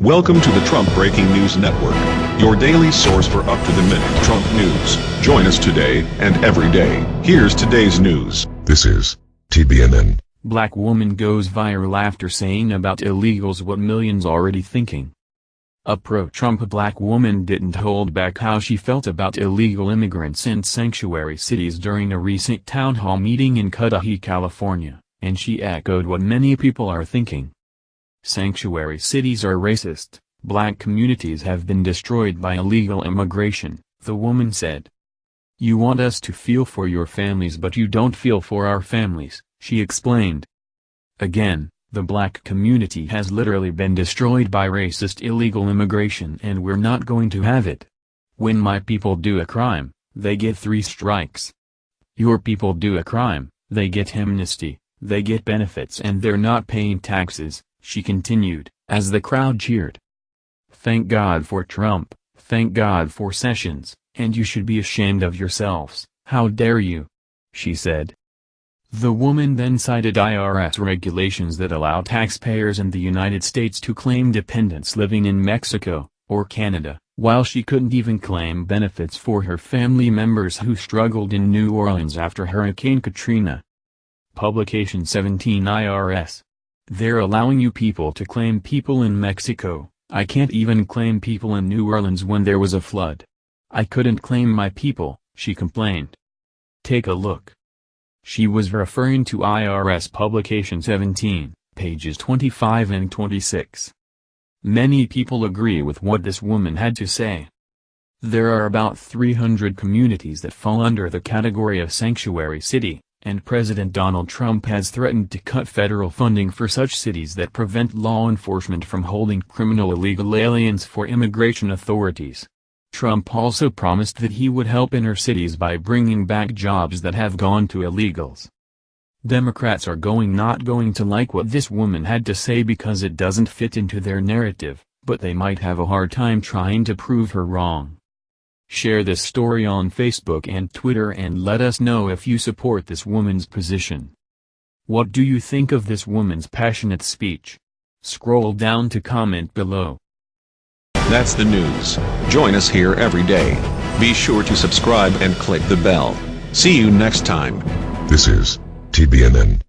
Welcome to the Trump Breaking News Network, your daily source for up-to-the-minute Trump news. Join us today and every day. Here's today's news. This is TBNN. Black woman goes viral after saying about illegals what millions already thinking. A pro-Trump black woman didn't hold back how she felt about illegal immigrants in sanctuary cities during a recent town hall meeting in Cudahy, California, and she echoed what many people are thinking. Sanctuary cities are racist, black communities have been destroyed by illegal immigration, the woman said. You want us to feel for your families but you don't feel for our families, she explained. Again, the black community has literally been destroyed by racist illegal immigration and we're not going to have it. When my people do a crime, they get three strikes. Your people do a crime, they get amnesty, they get benefits and they're not paying taxes, she continued, as the crowd cheered. Thank God for Trump, thank God for Sessions, and you should be ashamed of yourselves, how dare you? She said. The woman then cited IRS regulations that allow taxpayers in the United States to claim dependents living in Mexico, or Canada, while she couldn't even claim benefits for her family members who struggled in New Orleans after Hurricane Katrina. Publication 17 IRS they're allowing you people to claim people in Mexico, I can't even claim people in New Orleans when there was a flood. I couldn't claim my people, she complained. Take a look. She was referring to IRS Publication 17, pages 25 and 26. Many people agree with what this woman had to say. There are about 300 communities that fall under the category of sanctuary city, and President Donald Trump has threatened to cut federal funding for such cities that prevent law enforcement from holding criminal illegal aliens for immigration authorities. Trump also promised that he would help inner cities by bringing back jobs that have gone to illegals. Democrats are going not going to like what this woman had to say because it doesn't fit into their narrative, but they might have a hard time trying to prove her wrong. Share this story on Facebook and Twitter and let us know if you support this woman's position. What do you think of this woman's passionate speech? Scroll down to comment below. That's the news. Join us here every day. Be sure to subscribe and click the bell. See you next time. This is TBNN.